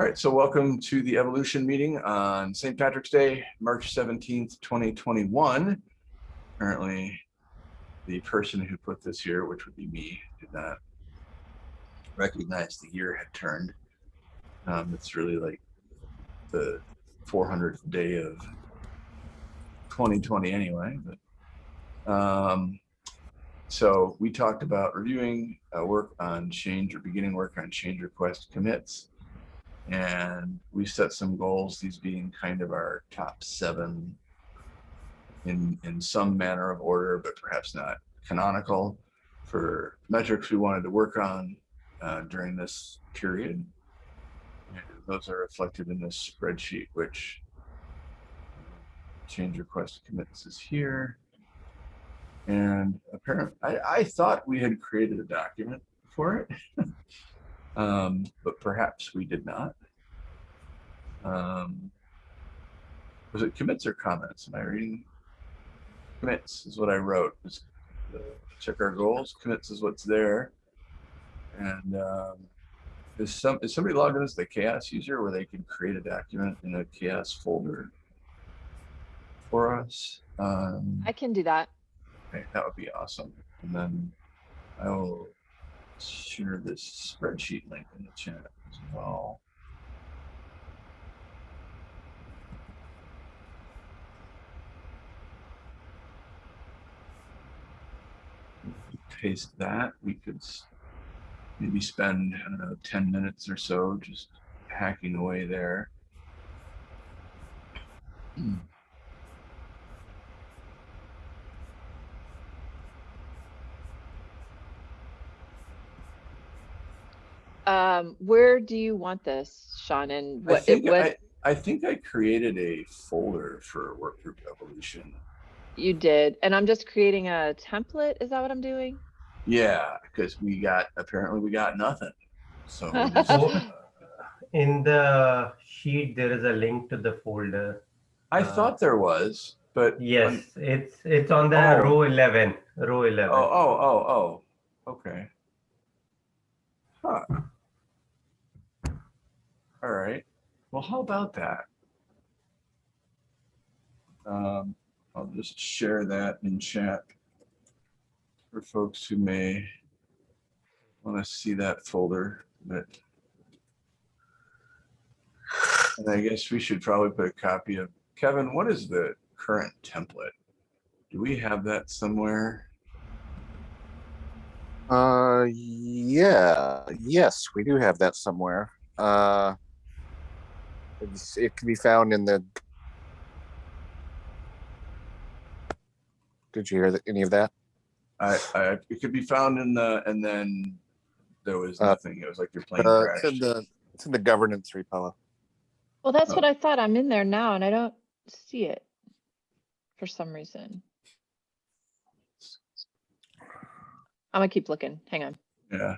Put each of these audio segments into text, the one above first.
All right, so welcome to the Evolution meeting on St. Patrick's Day, March 17th, 2021. Apparently, the person who put this here, which would be me, did not recognize the year had turned. Um, it's really like the 400th day of 2020 anyway, but um, so we talked about reviewing uh, work on change or beginning work on change request commits. And we set some goals, these being kind of our top seven in, in some manner of order, but perhaps not canonical for metrics we wanted to work on uh, during this period. Those are reflected in this spreadsheet, which change request commits is here. And apparently, I, I thought we had created a document for it, um, but perhaps we did not. Um, was it commits or comments? Am I reading? Commits is what I wrote. Just uh, check our goals. Commits is what's there. And um, is some is somebody logged in as the CHAOSS user where they can create a document in a CHAOSS folder for us? Um, I can do that. Okay, that would be awesome. And then I will share this spreadsheet link in the chat as well. Paste that, we could maybe spend, I don't know, 10 minutes or so just hacking away there. Hmm. Um, where do you want this, Sean? And I what, it think what I, I think I created a folder for work group evolution. you did, and I'm just creating a template. Is that what I'm doing? Yeah, because we got apparently we got nothing. So just, uh, In the sheet, there is a link to the folder. I Uh, thought there was, but Yes, it's it's on the Oh. row 11, row 11. oh oh oh oh, okay. Huh. All right. Well, how about that? Um, I'll just share that in chat for folks who may want to see that folder, but and I guess we should probably put a copy of Kevin. What is the current template? Do we have that somewhere? Uh, yeah, yes, we do have that somewhere. Uh, it's, it can be found in the. Did you hear that, any of that? I, I, it could be found in the, and then there was Uh, nothing. It was like your plane Uh, it's in crashed. the it's in the governance repo. Well, that's Oh. what I thought. I'm in there now and I don't see it for some reason. I'm gonna keep looking. Hang on. Yeah.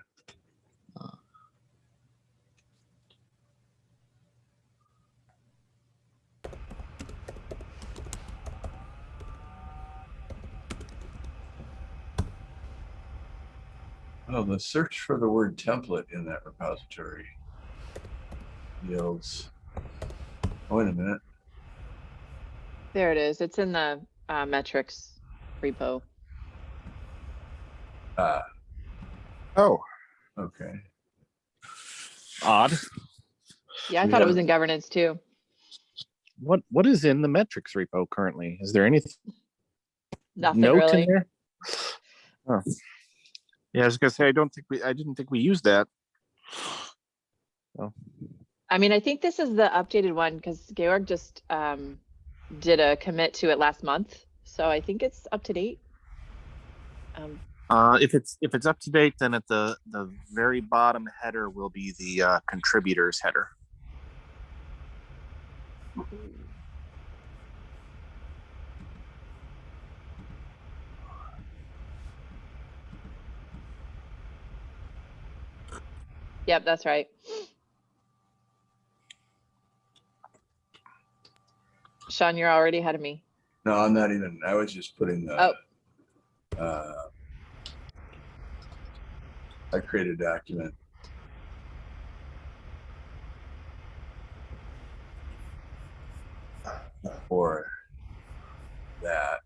Oh, the search for the word template in that repository yields. Oh, Wait a minute. There it is. It's in the uh, metrics repo. Ah, Oh, okay. Odd. Yeah, I We thought it was in governance too. What what is in the metrics repo currently? Is there anything? Nothing note really. in there? Oh. Yeah, I was gonna say I don't think we I didn't think we used that. I mean, I think this is the updated one because Georg just um, did a commit to it last month. So I think it's up to date. Um, Uh, if it's if it's up to date, then at the the very bottom header will be the uh, contributors header. Yep, that's right. Sean, you're already ahead of me. No, I'm not even. I was just putting the. Oh. Uh, I created a document. For that,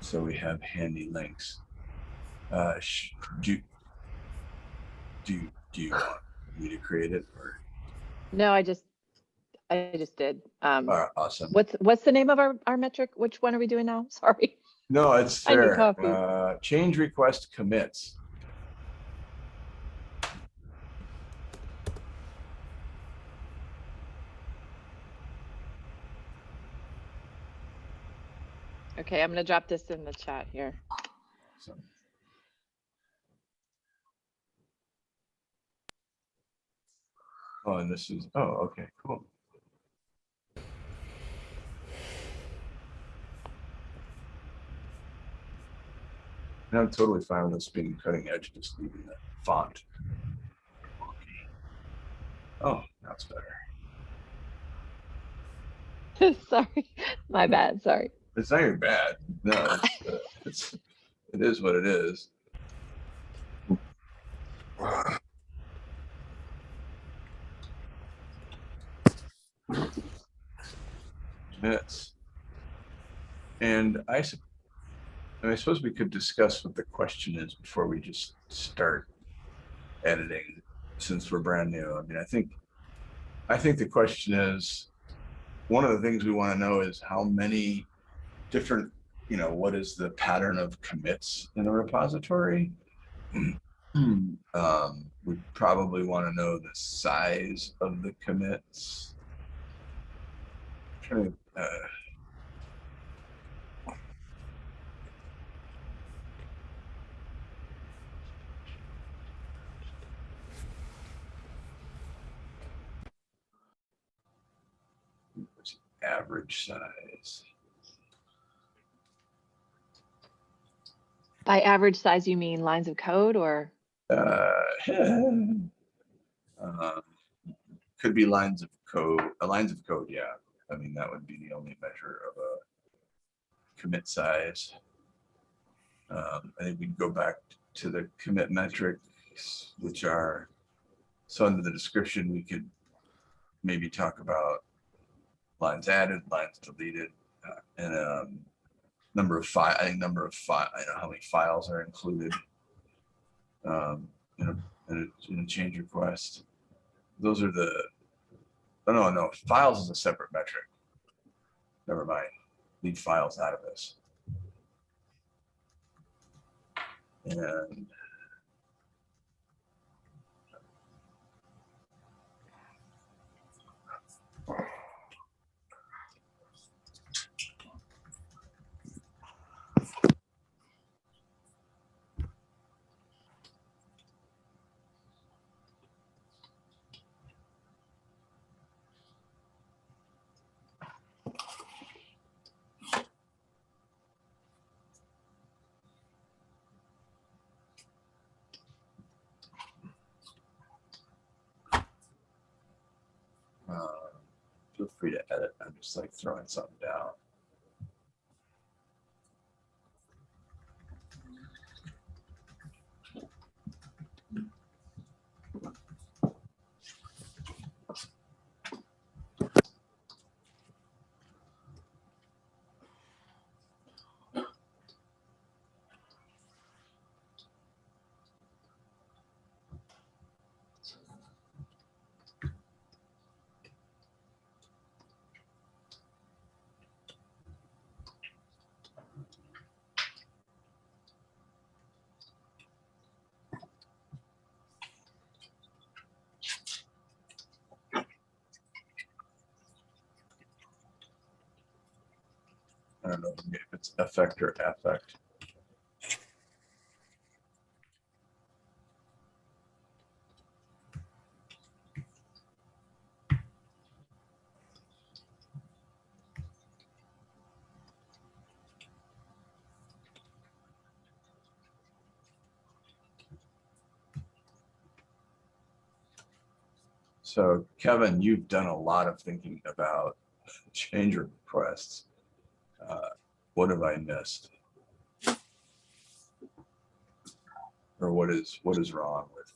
so we have handy links. Uh, do do do you want? Me to create it or, No, I just, I just did. Um, uh, awesome. what's, what's the name of our, our metric? Which one are we doing now? Sorry. No, it's I need there. coffee. Uh, change request commits. Okay, I'm gonna drop this in the chat here. So. Oh, and this is, oh, okay, cool. And I'm totally fine with this being cutting edge, just leaving the font. Oh, that's better. Sorry, my bad, sorry. It's not even bad. No, it's, uh, it's, it is what it is. Minutes. And I, and I suppose we could discuss what the question is before we just start editing, since we're brand new. I mean, I think, I think the question is, one of the things we want to know is how many different, you know, what is the pattern of commits in a repository? um, we probably want to know the size of the commits. Trying to, uh, what's average size. By average size, you mean lines of code or? Uh, um, could be lines of code, uh, lines of code, yeah. I mean, that would be the only measure of a commit size. Um, I think we'd go back to the commit metrics, which are, so under the description, we could maybe talk about lines added, lines deleted, uh, and um, number of file, I think number of file, I know how many files are included um, in a, in a, in a change request. Those are the, oh, no, no, files is a separate metric. Never mind, leave files out of this. And uh, I'm just like throwing something down. Don't know if it's effect or affect. So Kevin, you've done a lot of thinking about change requests. Uh, what have I missed? Or what is, what is wrong with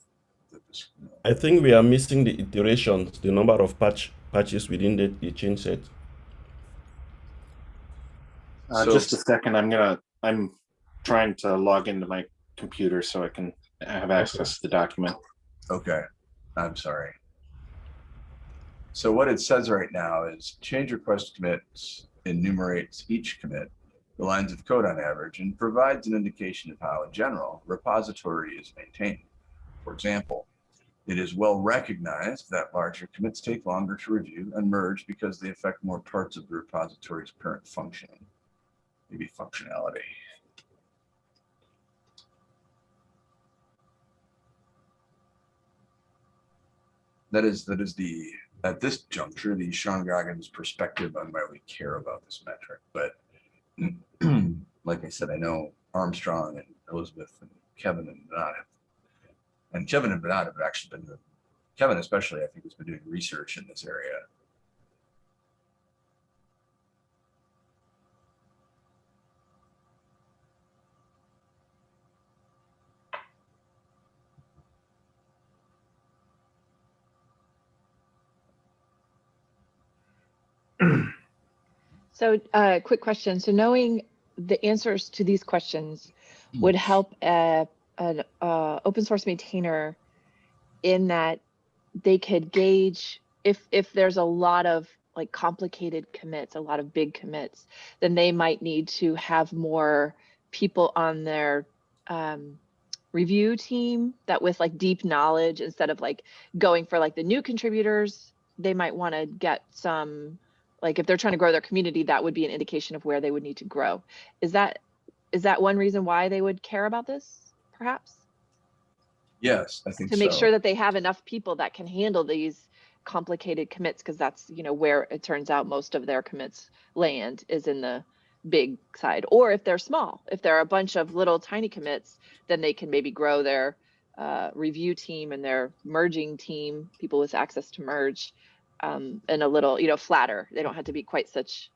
the, dis- you know, I think we are missing the iterations, the number of patch patches within the, the change set. Uh, So- just a second, I'm gonna, I'm trying to log into my computer so I can have access to the document. Okay, I'm sorry. So what it says right now is change request commits enumerates each commit, the lines of code on average, and provides an indication of how, in general, repository is maintained. For example, it is well recognized that larger commits take longer to review and merge because they affect more parts of the repository's current functioning, maybe functionality. That is, that is the, at this juncture, the Sean Goggins perspective on why we care about this metric, but like I said, I know Armstrong and Elizabeth and Kevin and Bernard have, and Kevin and Bernard have actually been, Kevin especially, I think, has been doing research in this area. So, uh, quick question. So knowing the answers to these questions would help a, an, uh, open source maintainer in that they could gauge if, if there's a lot of like complicated commits, a lot of big commits, then they might need to have more people on their, um, review team that with like deep knowledge instead of like going for like the new contributors, they might want to get some like if they're trying to grow their community that would be an indication of where they would need to grow. Is that is that one reason why they would care about this perhaps? Yes, I think to make so. sure that they have enough people that can handle these complicated commits because that's you know where it turns out most of their commits land is in the big side. Or if they're small if there are a bunch of little tiny commits then they can maybe grow their uh, review team and their merging team people with access to merge um, and a little you know flatter they don't have to be quite such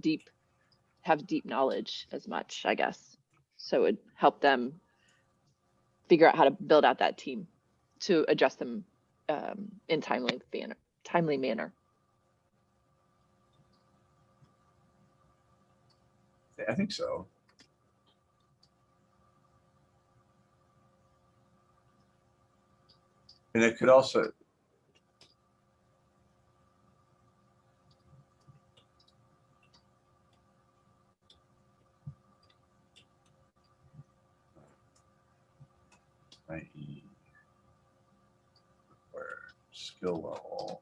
deep have deep knowledge as much i guess so it would help them figure out how to build out that team to address them um, in timely manner timely manner I think so. And it could also. i.e. Where skill.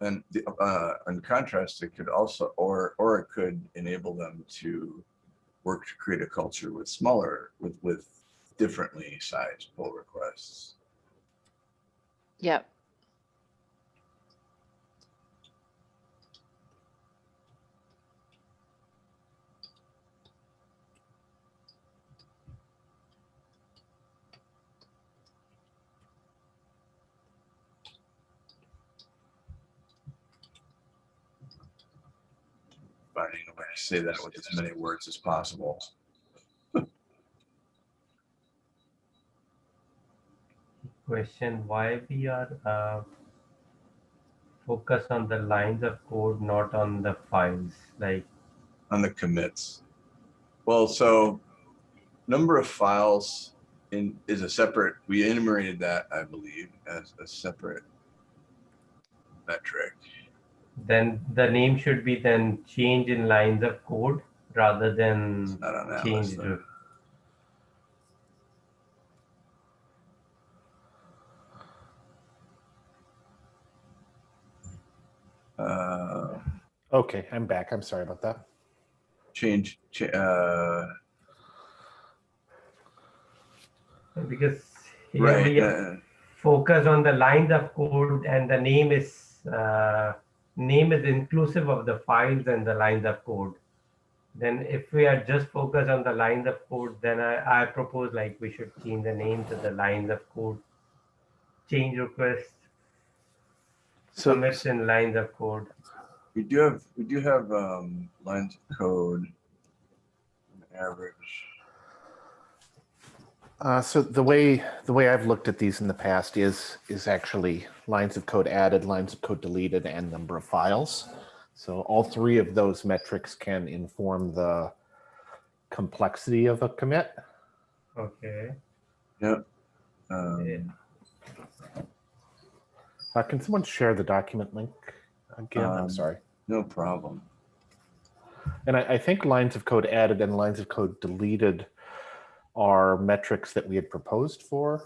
And the, uh, in contrast, it could also, or, or it could enable them to work to create a culture with smaller, with, with differently sized pull requests. yep Finding a way to say that with as many words as possible. Question why we are uh, focus on the lines of code, not on the files. Like on the commits. Well, so number of files in is a separate, we enumerated that, I believe, as a separate metric. Then the name should be then change in lines of code rather than Not on change to. Uh, Okay, I'm back. I'm sorry about that. change, cha- uh, because here right, we are uh, focus on the lines of code and the name is uh, name is inclusive of the files and the lines of code then if we are just focused on the lines of code then i, I propose like we should change the name to the lines of code change request So, commits in lines of code we do have, we do have, um, lines of code. Average. uh, so the way the way I've looked at these in the past is is actually lines of code added, lines of code deleted, and number of files. So all three of those metrics can inform the complexity of a commit. Okay. Um, Uh, can someone share the document link again? I'm Um, sorry. no problem. And I, I think lines of code added and lines of code deleted are metrics that we had proposed for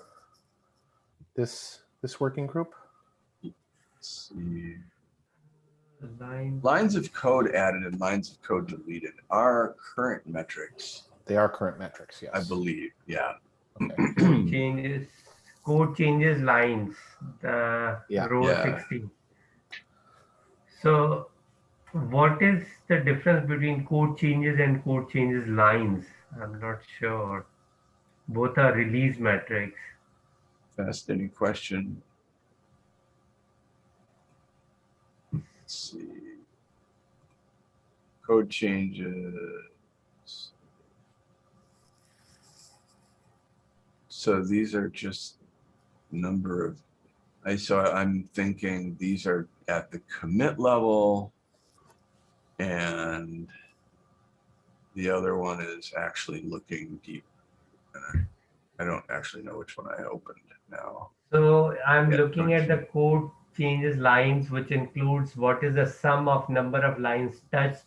this this working group. Let's see. Line. Lines of code added and lines of code deleted are current metrics, They are current metrics, yes. I believe. Yeah. Okay. changes code changes lines the Yeah. row Yeah. 16 so what is the difference between code changes and code changes lines i'm not sure both are release metrics Fascinating question. Let's see. Code changes. So these are just number of, I, so I'm thinking these are at the commit level. And the other one is actually looking deep. And I I don't actually know which one I opened now. so i'm Yeah, looking at the code changes lines which includes what is the sum of number of lines touched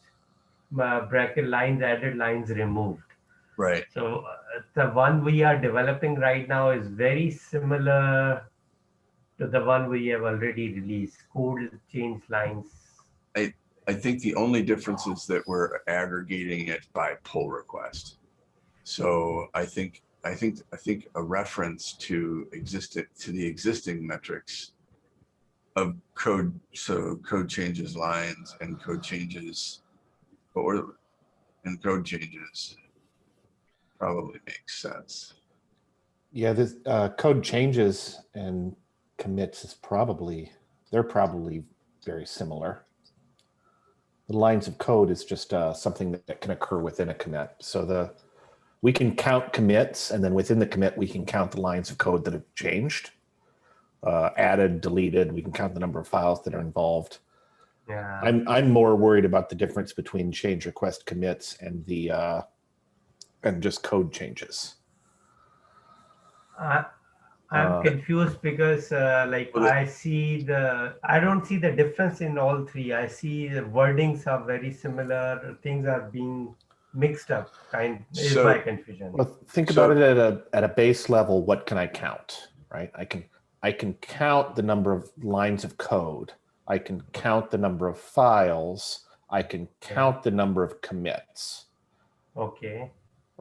uh, bracket lines added lines removed Right. So uh, the one we are developing right now is very similar to the one we have already released. Code change lines. I think the only difference is that we're aggregating it by pull request. So I think, I think, I think a reference to existent, to the existing metrics of code, so code changes lines and code changes, or, and code changes probably makes sense. Yeah, this uh, code changes and commits is probably, they're probably very similar. The lines of code is just uh, something that, that can occur within a commit. So the, we can count commits and then within the commit, we can count the lines of code that have changed, uh, added, deleted. We can count the number of files that are involved. Yeah. I'm, I'm more worried about the difference between change request commits and the, uh, and just code changes. I, I'm Uh, confused because uh, like Well, I see the, I don't see the difference in all three. I see the wordings are very similar. Things are being mixed up kind is So- my confusion. Well, think So- about it at a at a base level. What can I count? Right? I can I can count the number of lines of code. I can count the number of files. I can count the number of commits. Okay.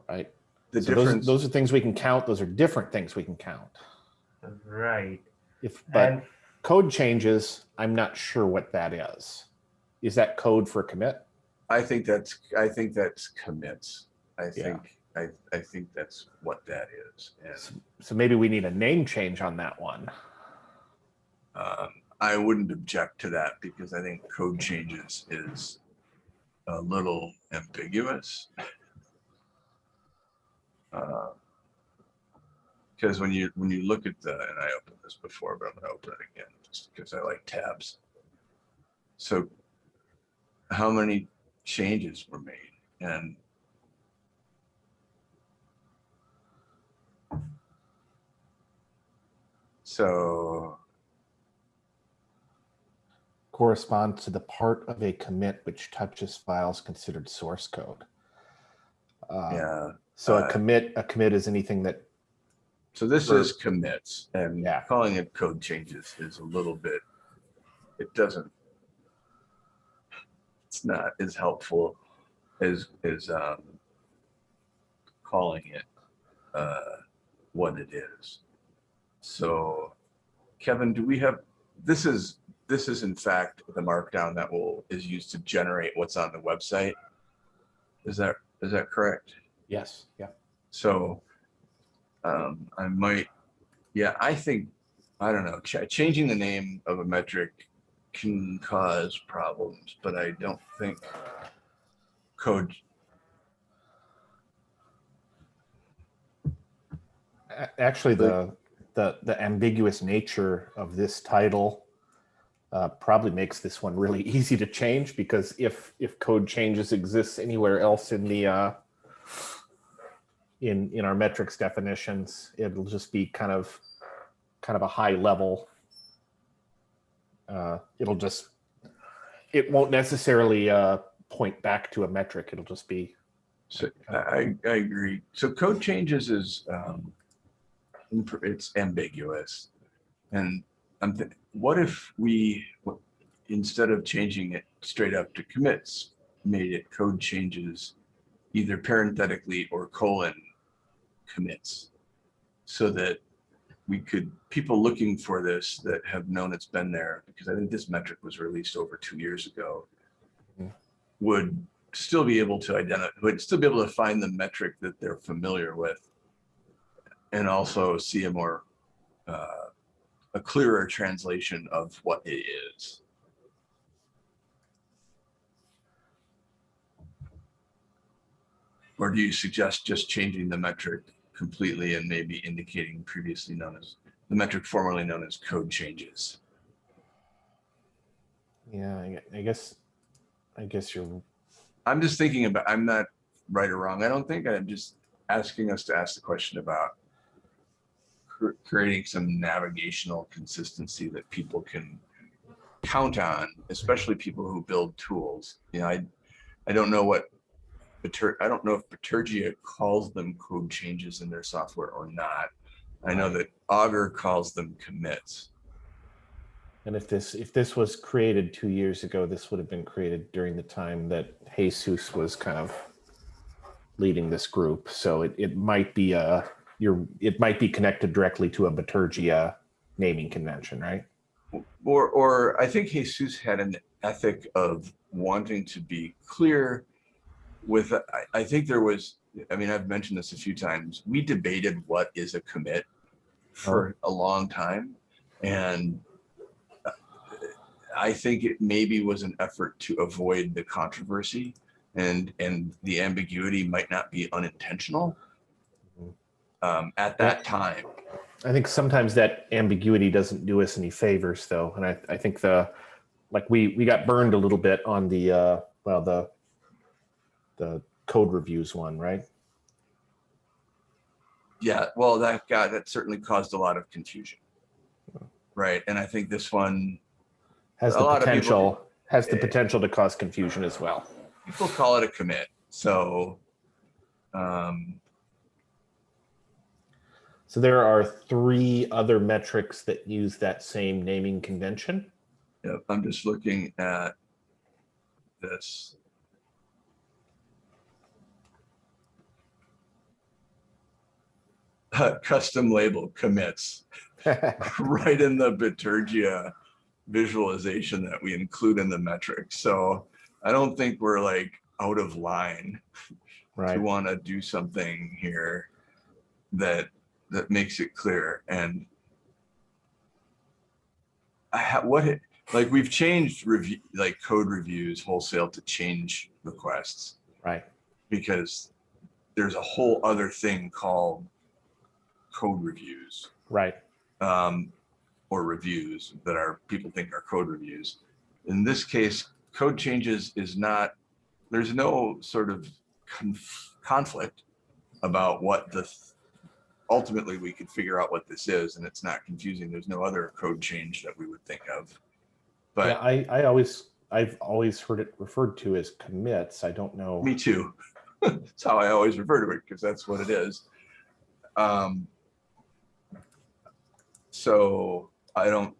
Right? The So those difference, those are things we can count. Those are different things we can count. Right. If but and code changes, I'm not sure what that is. Is that code for commit? I think that's, I think that's commits. I Yeah. think, I, I think that's what that is. And So, so maybe we need a name change on that one. Um, I wouldn't object to that because I think code changes is a little ambiguous. Because when you, when you look at the, and I opened this before, but I'm gonna open it again, just because I like tabs. So how many changes were made? And so corresponds to the part of a commit which touches files considered source code. Uh, Yeah, So a uh, commit, a commit is anything that, so this For- is commits and Yeah. calling it code changes is a little bit, it doesn't. It's not as helpful as, as, um, calling it, uh, what it is. So Kevin, do we have, this is, this is in fact the markdown that will, is used to generate what's on the website. Is that, is that correct? yes, yeah. So um, I might, yeah, I think, I don't know, ch- changing the name of a metric can cause problems, but I don't think code, Actually, the, the, the ambiguous nature of this title uh, probably makes this one really easy to change because if if code changes exists anywhere else in the uh, in in our metrics definitions, it'll just be kind of kind of a high level. Uh, it'll just it won't necessarily uh, point back to a metric. It'll just be So I, I agree. So code changes is, um, it's ambiguous. And I'm, what if we, instead of changing it straight up to commits, made it code changes either parenthetically or colon commits? So that we could, people looking for this that have known it's been there, because I think this metric was released over two years ago, Mhm. would still be able to identify, would still be able to find the metric that they're familiar with. And also see a more, uh, a clearer translation of what it is. Or do you suggest just changing the metric completely and maybe indicating previously known as, the metric formerly known as code changes? yeah. I, I guess I guess you're I'm just thinking about, I'm not right or wrong. I don't think I'm just asking us to ask the question about cr- creating some navigational consistency that people can count on, especially people who build tools. You know, I, I don't know what, I don't know if Bitergia calls them code changes in their software or not. I know that Augur calls them commits. And if this if this was created two years ago, this would have been created during the time that Jesus was kind of leading this group. So it, it might be a you're it might be connected directly to a Bitergia naming convention, right? Or, or I think Jesus had an ethic of wanting to be clear with, I, I think there was, I mean, I've mentioned this a few times. We debated what is a commit for a long time. And uh, I think it maybe was an effort to avoid the controversy and, and the ambiguity might not be unintentional um, at that time. I think sometimes that ambiguity doesn't do us any favors though. And I, I think the like we we got burned a little bit on the uh well the the code reviews one, right? Yeah, well, that got, that certainly caused a lot of confusion. Right, and I think this one, Has A the lot of people- potential has the potential to cause confusion as well. people call it a commit, so. Um, So there are three other metrics that use that same naming convention. yeah, I'm just looking at this. Custom label commits, right in the Bitergia visualization that we include in the metric. So I don't think we're like out of line right. to want to do something here that that makes it clear and I ha- what it- like we've changed review like code reviews wholesale to change requests Right. because there's a whole other thing called code reviews Right. um, or reviews that are people think are code reviews. In this case, code changes is not, there's no sort of conf- conflict about what the, ultimately we could figure out what this is and it's not confusing. There's no other code change that we would think of. yeah, But I, I always I've always heard it referred to as commits. I don't know. me too. That's how I always refer to it because that's what it is. Um, so I don't.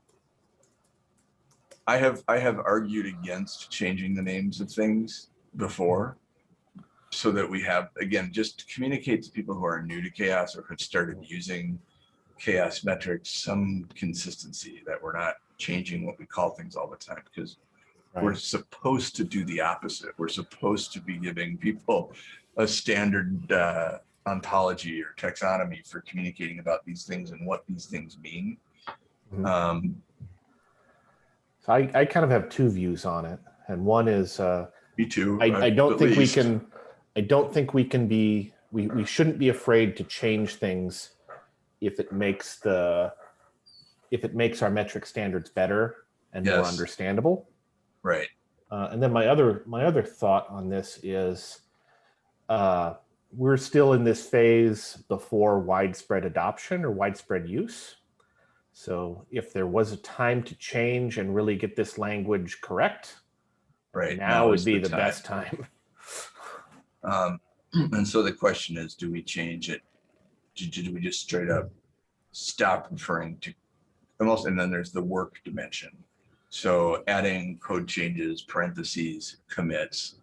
I have I have argued against changing the names of things before, so that we have again just communicate to people who are new to CHAOSS or have started using CHAOSS metrics some consistency that we're not changing what we call things all the time because we're supposed to do the opposite. We're supposed to be giving people a standard uh, ontology or taxonomy for communicating about these things and what these things mean. Mhm. Um, So I, I kind of have two views on it. And one is uh, me too. I, uh, I don't think we can I don't think we can be we, we shouldn't be afraid to change things if it makes the if it makes our metric standards better and more understandable. Right. Uh, and then my other my other thought on this is uh, we're still in this phase before widespread adoption or widespread use. So if there was a time to change and really get this language correct, Right. now would be the, time. best time. Um, and so the question is, do we change it? Do, do we just straight up stop referring to almost, and then there's the work dimension. So adding code changes, parentheses, commits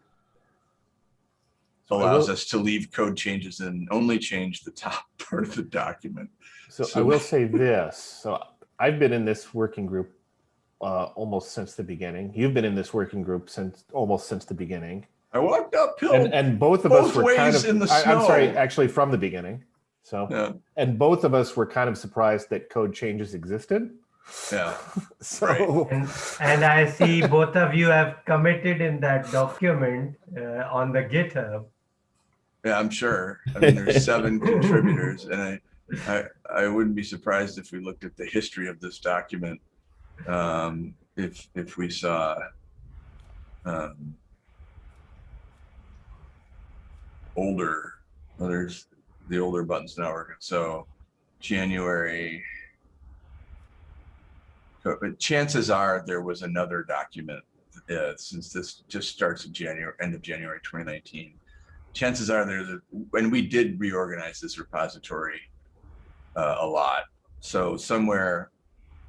allows will- us to leave code changes and only change the top part of the document. So, I will say this. So I've been in this working group uh, almost since the beginning. You've been in this working group since almost since the beginning. I walked uphill. and and both of us both were kind of in the I, am sorry actually from the beginning so yeah, and both of us were kind of surprised that code changes existed yeah. so Right. And, and I see both of you have committed in that document uh, on the GitHub. Yeah, I'm sure. I mean, there's seven contributors, and I, I, I wouldn't be surprised if we looked at the history of this document, um, if if we saw, um, older. There's the older buttons now working. So, January. But chances are there was another document uh, since this just starts in January, end of January 2019 chances are there's a, and we did reorganize this repository uh, a lot. So somewhere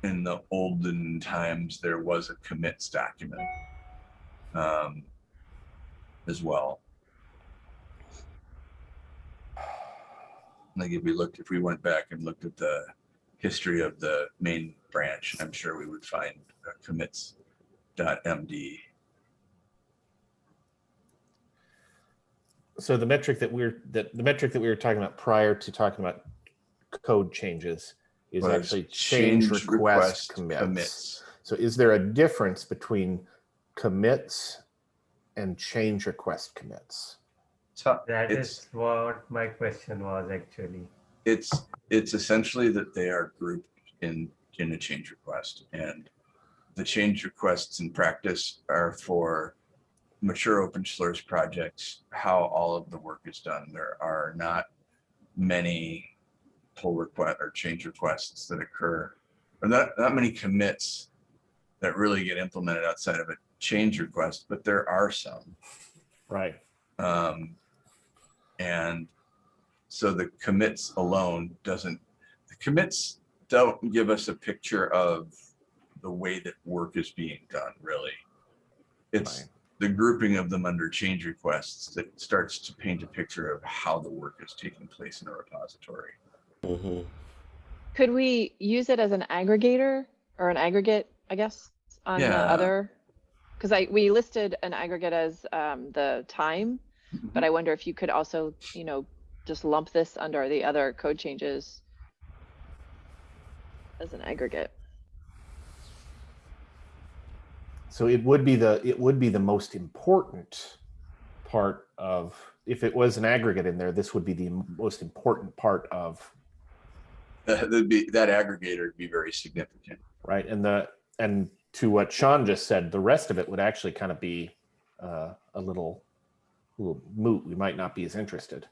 in the olden times, there was a commits document um, as well. Like if we looked, if we went back and looked at the history of the main branch, I'm sure we would find uh, commits.md. so the metric that we're that the metric that we were talking about prior to talking about code changes is was actually change, request, commits. so is there a difference between commits and change request commits So That it's, is what my question was actually. it's it's essentially that they are grouped in in a change request and the change requests in practice are for mature open source projects how all of the work is done. There are not many pull request or change requests that occur or not not many commits that really get implemented outside of a change request but there are some. Right. Um, and so the commits alone doesn't, the commits don't give us a picture of the way that work is being done, really. It's Right. the grouping of them under change requests that starts to paint a picture of how the work is taking place in a repository. Could we use it as an aggregator or an aggregate, I guess, on the other? Because I, we listed an aggregate as um, the time, but I wonder if you could also, you know, just lump this under the other code changes as an aggregate. so it would be the it would be the most important part of if it was an aggregate in there this would be the most important part of That'd be, that aggregator would be very significant. right and the and to what sean just said the rest of it would actually kind of be uh, a little little moot we might not be as interested.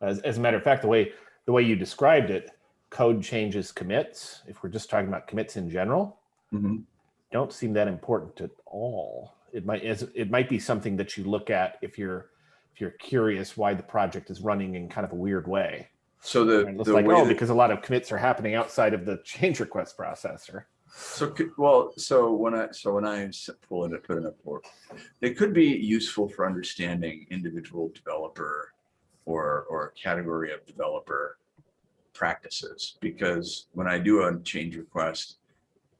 As, as a matter of fact the way the way you described it code changes commits if we're just talking about commits in general Mhm. don't seem that important at all. It might is it might be something that you look at if you're if you're curious why the project is running in kind of a weird way. So the, and it's the like way oh because a lot of commits are happening outside of the change request processor So, well, so when I, so when I pull it, put it a for, it could be useful for understanding individual developer or, or category of developer practices. Because when I do a change request,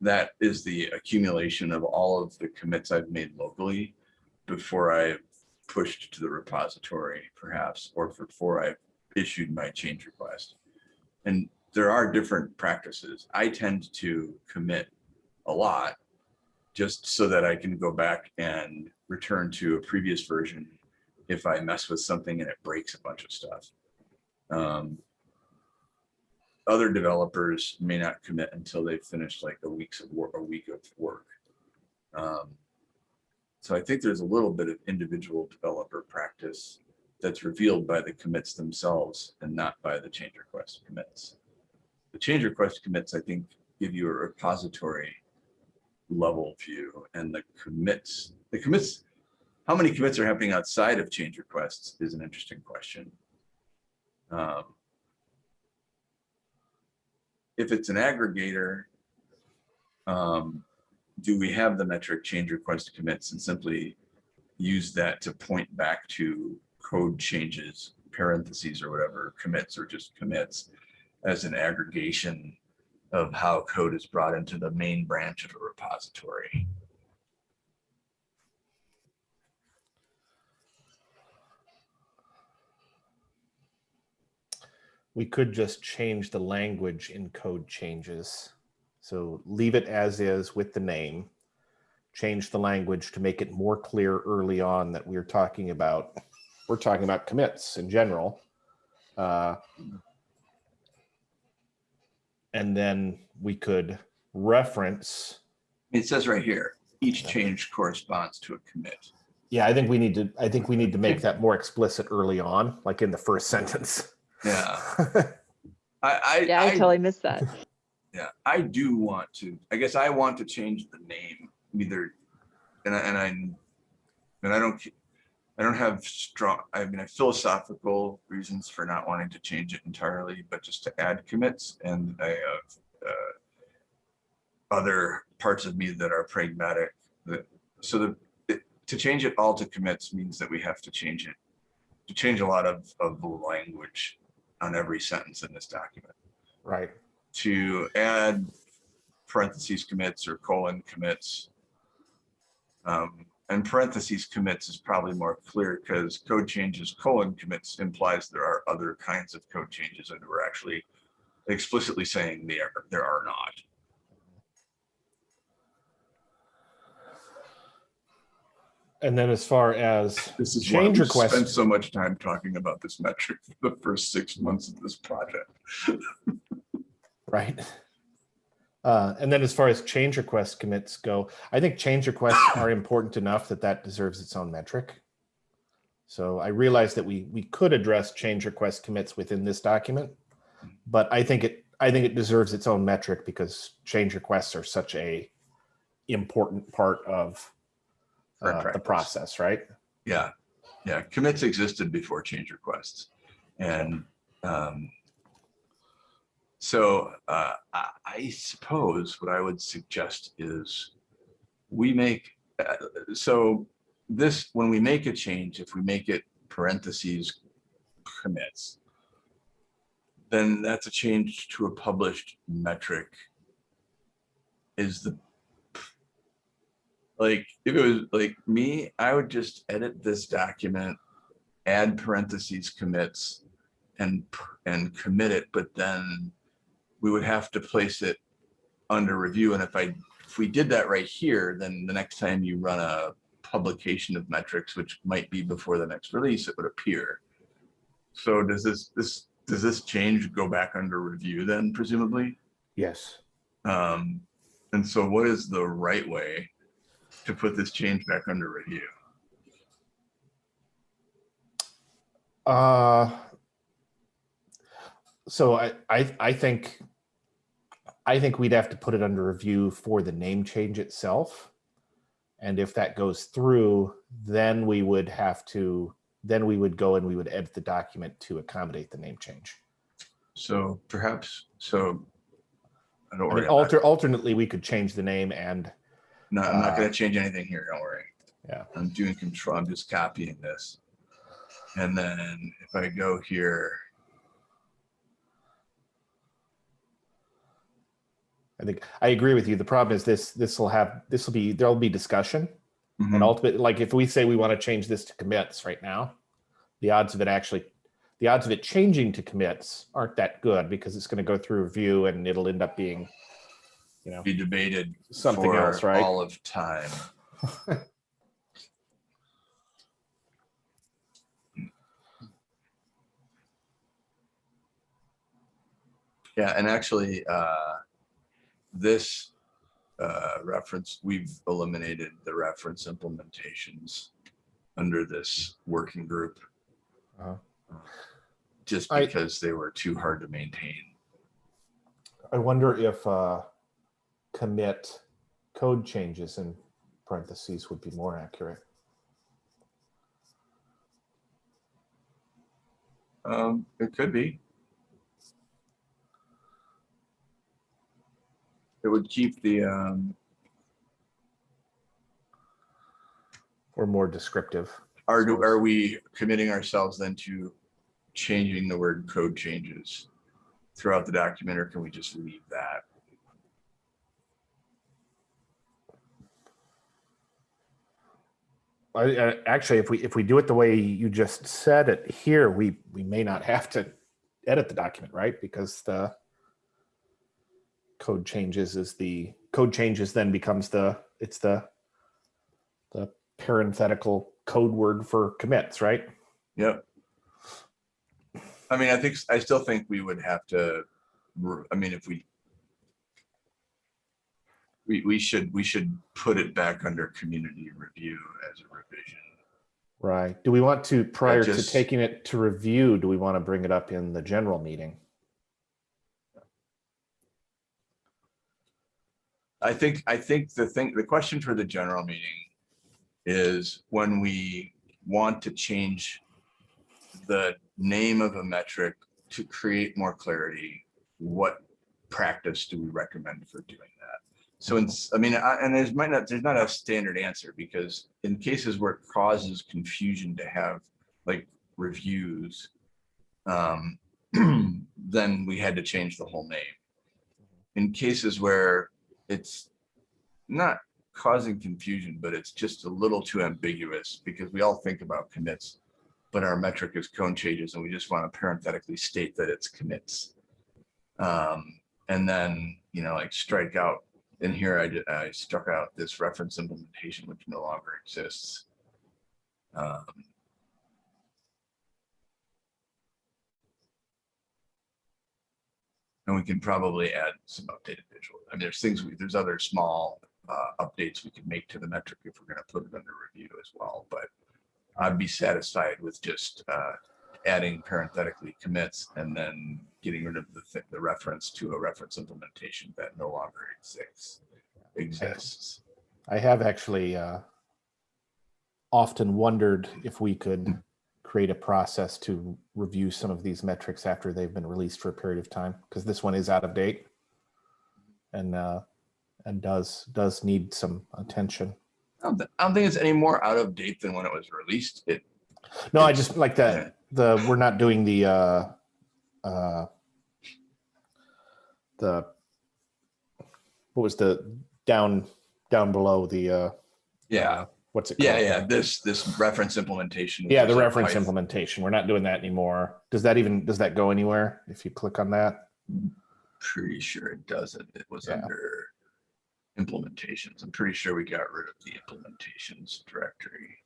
that is the accumulation of all of the commits I've made locally before I pushed to the repository perhaps, or before I issued my change request. And there are different practices. I tend to commit a lot just so that I can go back and return to a previous version if I mess with something and it breaks a bunch of stuff. Um, other developers may not commit until they've finished like a week's of work, a week of work. Um, so I think there's a little bit of individual developer practice that's revealed by the commits themselves and not by the change request commits. The change request commits, I think, give you a repository level view and the commits, the commits, how many commits are happening outside of change requests is an interesting question. Um, If it's an aggregator, um, do we have the metric change request commits and simply use that to point back to code changes, parentheses or whatever, commits or just commits as an aggregation of how code is brought into the main branch of a repository? We could just change the language in code changes. So leave it as is with the name. Change the language to make it more clear early on that we're talking about, we're talking about commits in general. Uh, And then we could reference, It says right here, each change corresponds to a commit. yeah, I think we need to, I think we need to make that more explicit early on, like in the first sentence. Yeah, I, I. Yeah, I totally missed that. Yeah, I do want to, I guess I want to change the name either, and I, and I, and I don't, I don't have strong, I mean, I have philosophical reasons for not wanting to change it entirely, but just to add commits and I have uh, other parts of me that are pragmatic, that, so the, it- to change it all to commits means that we have to change it, to change a lot of, of the language on every sentence in this document Right. to add parentheses commits or colon commits. Um, and parentheses commits is probably more clear because code changes colon commits implies there are other kinds of code changes and we're actually explicitly saying there, there are not. And then as far as This is change we spent so much time talking about this metric for the first six months of this project. right? Uh, and then as far as change request commits go, I think change requests are important enough that that deserves its own metric. So I realize that we we could address change request commits within this document, but I think it I think it deserves its own metric because change requests are such a important part of uh, the process, right? Yeah, yeah, commits existed before change requests. And um, so uh, I, suppose what I would suggest is we make, uh, so this, when we make a change, if we make it parentheses commits, then that's a change to a published metric. Is the like if it was like me, I would just edit this document, add parentheses commits and and commit it, but then we would have to place it under review. And if I if we did that right here, then the next time you run a publication of metrics, which might be before the next release, it would appear. So does this this does this change go back under review then presumably? Yes. Um, and so what is the right way to put this change back under review? Uh, so I, I, I think, I think we'd have to put it under review for the name change itself. And if that goes through, then we would have to, then we would go and we would edit the document to accommodate the name change. So perhaps, so I don't I worry. mean, I'm not- alter, alternately, we could change the name and, No, I'm not uh, gonna change anything here, don't worry. Yeah. I'm doing control, I'm just copying this. And then if I go here, I think, I agree with you. The problem is this, this will have, this will be, there'll be discussion. And mhm, ultimately, like if we say we want to change this to commits right now, the odds of it actually, the odds of it changing to commits aren't that good because it's going to go through review and it'll end up being, you know, be debated something for else, right? all of time. Yeah, and actually, uh, this, uh, reference, we've eliminated the reference implementations under this working group. Uh-huh. Just I- because they were too hard to maintain. I wonder if uh, commit code changes in parentheses would be more accurate. Um, it could be. It would keep the, um, Or more descriptive. are, do- are we committing ourselves then to changing the word code changes throughout the document, or can we just leave that? I, I, actually, if we if we do it the way you just said it here, we we may not have to edit the document, right? Because the code changes is the code changes then becomes the it's the the parenthetical code word for commits, right? Yep. I mean, I think, I still think we would have to, I mean, if we we, we should, we should put it back under community review as a revision. Right. Do we want to prior just- to taking it to review? Do we want to bring it up in the general meeting? I think, I think the thing, the question for the general meeting is when we want to change the name of a metric to create more clarity, what practice do we recommend for doing that? So it's, I mean, I- and there's might not, there's not a standard answer because in cases where it causes confusion to have like reviews, um, then we had to change the whole name. In cases where it's not causing confusion, but it's just a little too ambiguous because we all think about commits, but our metric is code changes and we just want to parenthetically state that it's commits. Um, and then, you know, like strike out, in here I I struck out this reference implementation, which no longer exists. Um, And we can probably add some updated visual. I mean, there's things, we there's other small uh, updates we can make to the metric if we're gonna put it under review as well, but I'd be satisfied with just uh, adding parenthetically commits and then getting rid of the, thi- the reference to a reference implementation that no longer exists, exists. I have actually uh, often wondered if we could create a process to review some of these metrics after they've been released for a period of time, because this one is out of date and uh, and does does need some attention. I don't, thi- I don't think it's any more out of date than when it was released. It, No, I just like that the we're not doing the uh, uh, the what was the down down below the uh, yeah, what's it yeah, called? yeah, this, this reference implementation. Yeah, the reference Python- implementation. We're not doing that anymore. Does that even, does that go anywhere if you click on that? Pretty sure it doesn't. It was Yeah. under implementations. I'm pretty sure we got rid of the implementations directory.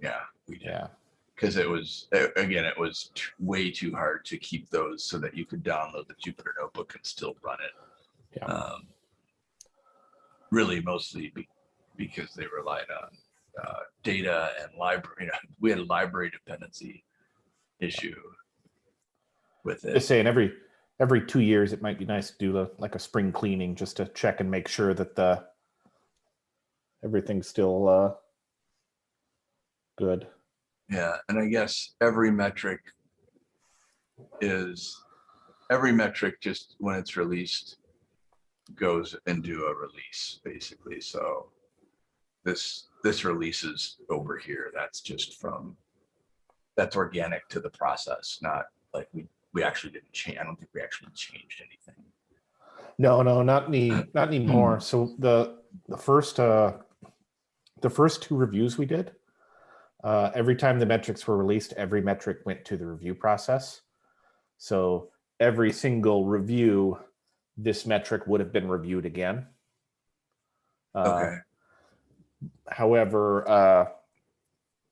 Yeah, we did. Yeah. Because it was, again, it was way too hard to keep those so that you could download the Jupyter notebook and still run it. Yeah. Um, Really mostly be, because they relied on uh, data and library, you know, we had a library dependency issue with Just it. saying every, every two years, it might be nice to do a- like a spring cleaning just to check and make sure that the everything's still uh good. Yeah, and I guess every metric is, every metric just when it's released goes into a release, basically. So this, this release is over here. That's just from, that's organic to the process, not like we, we actually didn't change. I don't think we actually changed anything. No, no, not any, not anymore. So the, the first, uh, the first two reviews we did, uh, every time the metrics were released, every metric went to the review process. So every single review, this metric would have been reviewed again. Uh, Okay, However, uh,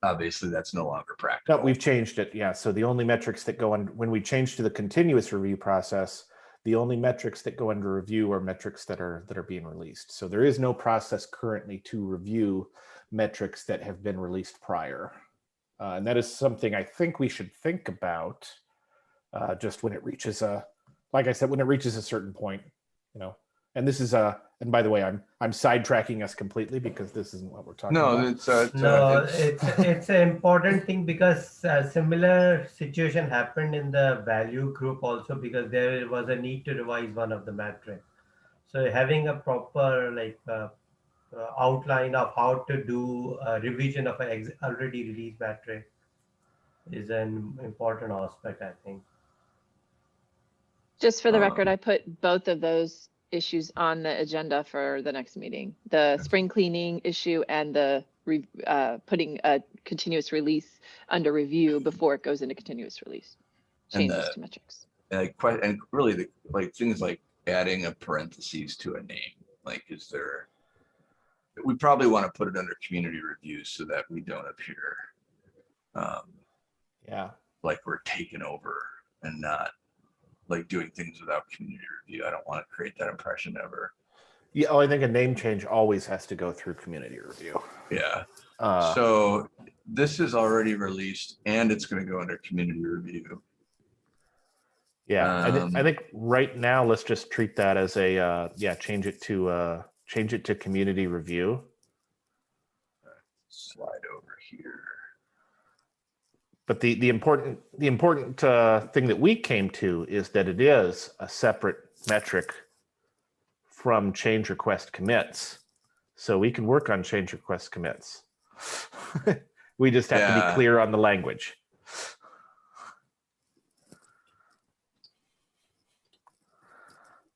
obviously that's no longer no, we've changed it. Yeah. So the only metrics that go on when we change to the continuous review process, the only metrics that go under review are metrics that are that are being released. So there is no process currently to review metrics that have been released prior. Uh, and that is something I think we should think about uh, just when it reaches a, like I said, when it reaches a certain point, you know. And this is a, and by the way, I'm I'm sidetracking us completely because this isn't what we're talking No, about. it's, uh, it's, No, uh, it's it's an important thing because a similar situation happened in the value group also because there was a need to revise one of the metric. So having a proper like uh, uh, outline of how to do a revision of an ex- already released metric is an important aspect, I think. Just for the Um, record, I put both of those issues on the agenda for the next meeting. The spring cleaning issue and the re- uh, putting a continuous release under review before it goes into continuous release. And Changes the- to metrics. and, que- and really the, like, things like adding a parentheses to a name, like, is there? We probably want to put it under community review so that we don't appear um, Yeah. like we're taking over and not like doing things without community review. I don't want to create that impression ever. Yeah. Oh, I think a name change always has to go through community review. Yeah. Uh, So this is already released and it's going to go under community review. Yeah, I, thi- I Um, think right now let's just treat that as a uh, yeah, change it to uh, change it to community review. Slide over here. But the the important the important uh, thing that we came to is that it is a separate metric from change request commits, so we can work on change request commits. we just have to be clear on the language.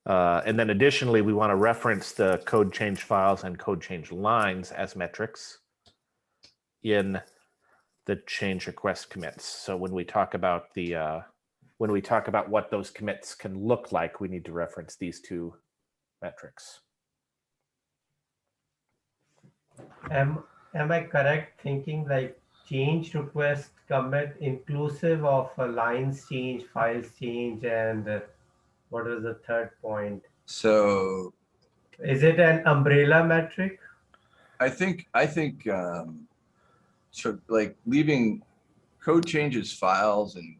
Uh, and then additionally, we want to reference the code change files and code change lines as metrics in the change request commits. So when we talk about the, uh, when we talk about what those commits can look like, we need to reference these two metrics. Am am I correct thinking like change request commit inclusive of uh, lines change, files change, and uh, what was the third point? So Is it an umbrella metric? I think, I think, um, so like leaving code changes files and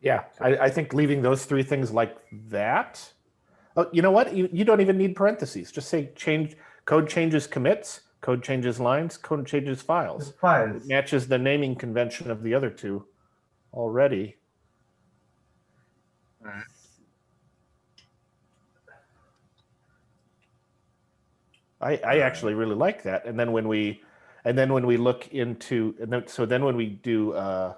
Yeah, I, I think leaving those three things like that. Oh, you know what? You, you don't even need parentheses. Just say change code changes commits, code changes lines, code changes files. Files. It matches the naming convention of the other two already. I, I actually really like that. And then when we, and then when we look into, and then, so then when we do uh,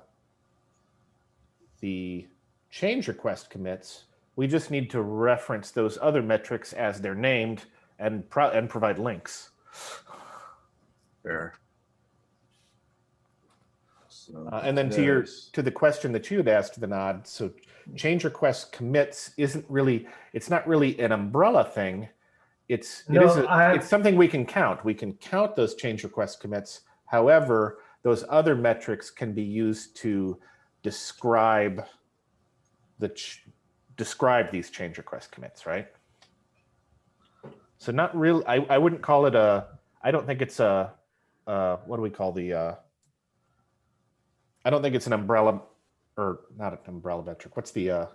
the change request commits, we just need to reference those other metrics as they're named and pro, and provide links. there. So Uh, and then to your to the question that you had asked, the nod, so change request commits isn't really it's not really an umbrella thing. It's No, it is a, I- it's something we can count. We can count those change request commits. However, those other metrics can be used to describe the ch- describe these change request commits, right? So not real. I, I wouldn't call it a. I don't think it's a. Uh, what do we call the? Uh, I don't think it's an umbrella, or not an umbrella metric. What's the? Uh,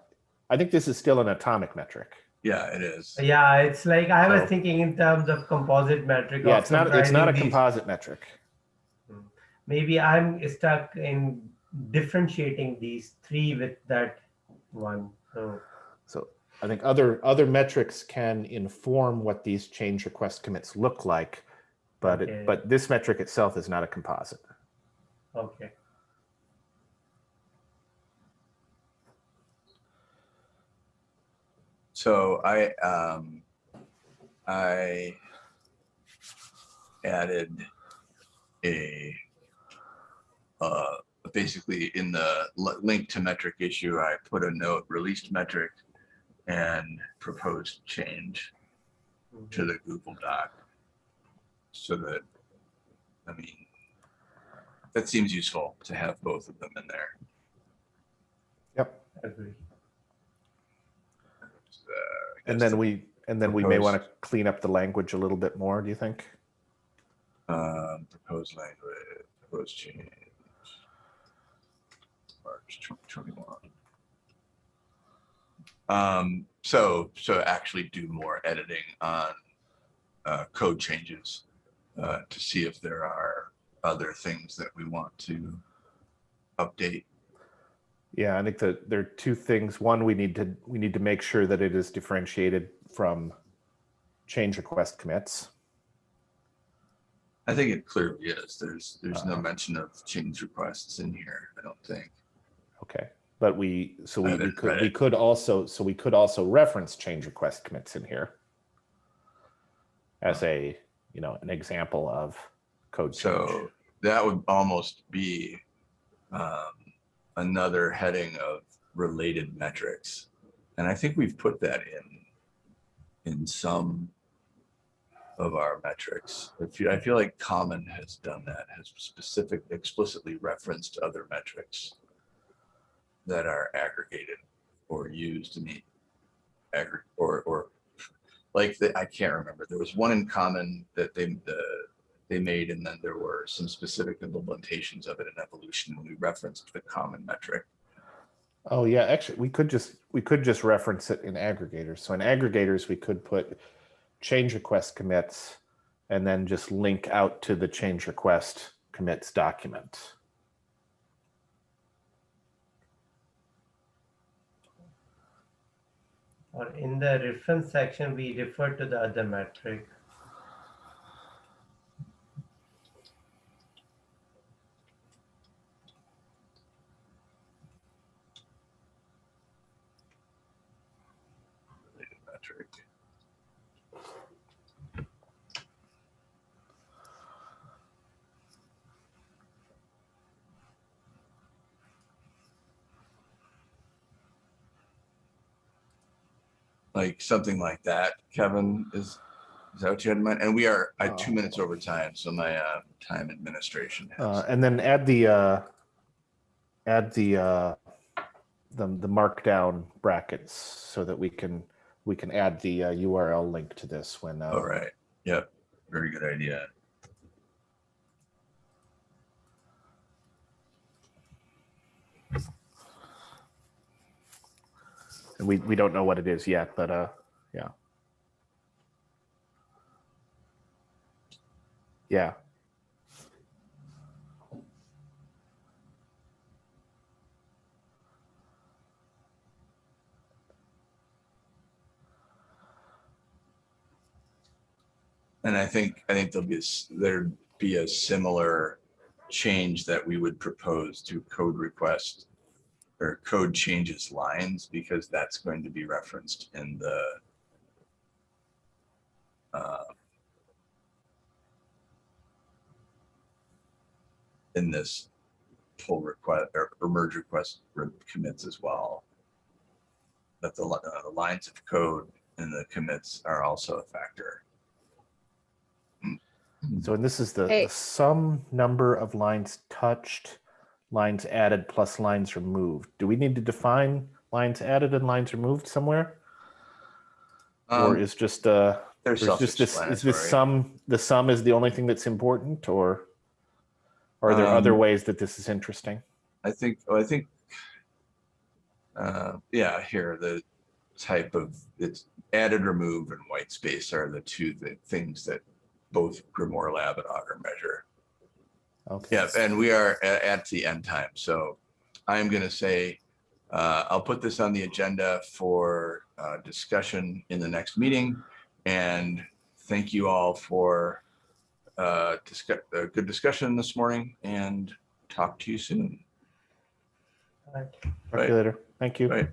I think this is still an atomic metric. Yeah, it is. Yeah, it's like I was So- thinking in terms of composite metric. Yeah, it's not. It's not a comprising these- composite metric. Maybe I'm stuck in differentiating these three with that one. So So I think other other metrics can inform what these change request commits look like, but Okay. it, but this metric itself is not a composite. okay. So I, um, I added a, uh, basically in the link to metric issue, I put a note, released metric and proposed change to the Google Doc. So that, I mean, that seems useful to have both of them in there. Yep. And then we, and then we may want to clean up the language a little bit more, do you think? Um, proposed language, proposed change. March twenty twenty-one. Um, so, so actually do more editing on, uh, code changes, uh, to see if there are other things that we want to update. Yeah, I think that there are two things. One, we need to, we need to make sure that it is differentiated from change request commits. I think it clearly is. There's, there's no Uh-huh. mention of change requests in here, I don't think. Okay, but we, so we, we could, we could also, so we could also reference change request commits in here. As a, you know, an example of code change. So that would almost be um, another heading of related metrics. And I think we've put that in, in some of our metrics. I feel, I feel like Common has done that, has specific, explicitly referenced other metrics that are aggregated or used to meet aggr, or, or like, the- I can't remember. There was one in Common that they, the, they made, and then there were some specific implementations of it in evolution, and we referenced the common metric. Oh, yeah, actually, we could just, we could just reference it in aggregators. So in aggregators, we could put change request commits and then just link out to the change request commits document. Or in the reference section, we refer to the other metric. related metric. Like something like that, Kevin, is, is that what you had in mind? And we are at two minutes over time, so my uh, time administration Uh, and then add the, uh, add the, uh, the, the markdown brackets so that we can, we can add the uh, URL link to this when, uh, All right, yep, very good idea. And we, we don't know what it is yet, but, uh, yeah. Yeah. And I think, I think there'll be, there'd be a similar change that we would propose to code request or code changes lines, because that's going to be referenced in the uh, in this pull request or or merge request commits as well. That the, uh, the lines of code and the commits are also a factor. So and this is the, Hey. the sum number of lines touched, lines added plus lines removed. Do we need to define lines added and lines removed somewhere? Or Um, is just, uh, They're or is just this, is this sum, the sum is the only thing that's important or? Are there other Um, ways that this is interesting? I think, oh, I think, uh, yeah, here, the type of, it's added, remove, and white space are the two th- things that both GrimoireLab and Augur measure. Okay. Yeah, and we are at, at the end time, so I'm gonna say, uh, I'll put this on the agenda for, uh, discussion in the next meeting. And thank you all for, uh, discuss, a good discussion this morning and talk to you soon. Right. Talk to you later. Thank you. Right.